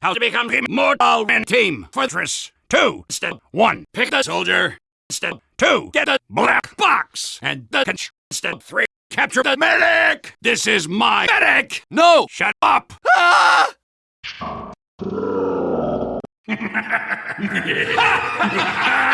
How to become immortal and team. Fortress 2. Step 1. Pick the soldier. Step 2. Get the black box. And the conch. Step 3. Capture the medic. This is my medic. No! Shut up. Ah!